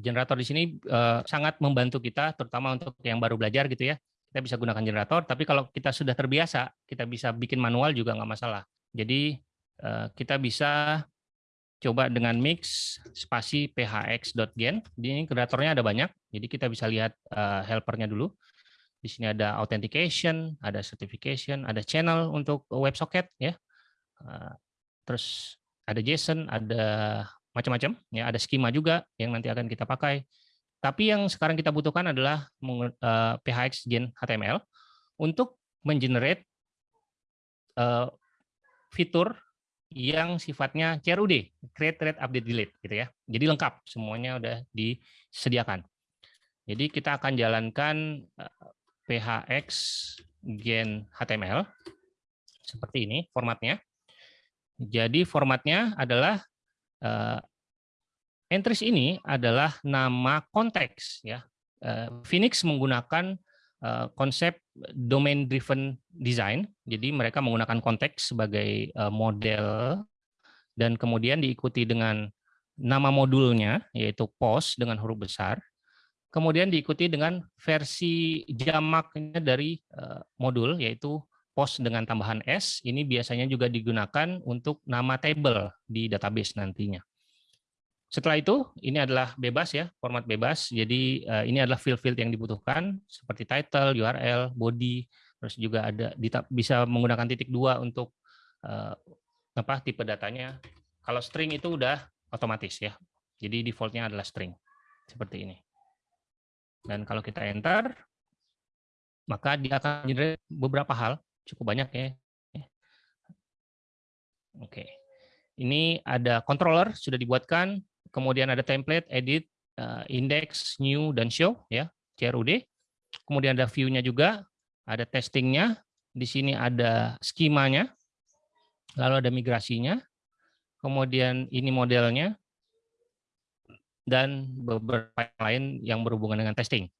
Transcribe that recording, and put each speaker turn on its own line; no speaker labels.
generator di sini uh, sangat membantu kita, terutama untuk yang baru belajar gitu ya. Kita bisa gunakan generator, tapi kalau kita sudah terbiasa, kita bisa bikin manual juga nggak masalah. Jadi uh, kita bisa coba dengan mix spasi phx.gen. Di ini generatornya ada banyak, jadi kita bisa lihat uh, helpernya dulu. Di sini ada authentication, ada certification, ada channel untuk WebSocket ya. Uh, terus ada JSON, ada macam-macam ya ada skema juga yang nanti akan kita pakai tapi yang sekarang kita butuhkan adalah eh, PHX Gen HTML untuk mengenerate uh, fitur yang sifatnya CRUD, create, read, update, delete gitu ya. Jadi lengkap semuanya udah disediakan. Jadi kita akan jalankan eh, PHX Gen HTML seperti ini formatnya. Jadi formatnya adalah uh, entries ini adalah nama konteks ya. Uh, Phoenix menggunakan uh, konsep domain driven design. Jadi mereka menggunakan konteks sebagai uh, model dan kemudian diikuti dengan nama modulnya yaitu post dengan huruf besar. Kemudian diikuti dengan versi jamaknya dari uh, modul yaitu post dengan tambahan S, ini biasanya juga digunakan untuk nama table di database nantinya. Setelah itu, ini adalah bebas ya, format bebas. Jadi uh, ini adalah field-field yang dibutuhkan seperti title, URL, body, terus juga ada bisa menggunakan titik dua untuk uh, apa tipe datanya. Kalau string itu udah otomatis ya. Jadi defaultnya adalah string seperti ini. Dan kalau kita enter, maka dia akan generate beberapa hal cukup banyak ya. Oke. Ini ada controller sudah dibuatkan, kemudian ada template, edit, eh, index, new dan show ya, CRUD. Kemudian ada view-nya juga, ada testingnya, di sini ada skemanya, lalu ada migrasinya, kemudian ini modelnya, dan beberapa lain yang berhubungan dengan testing.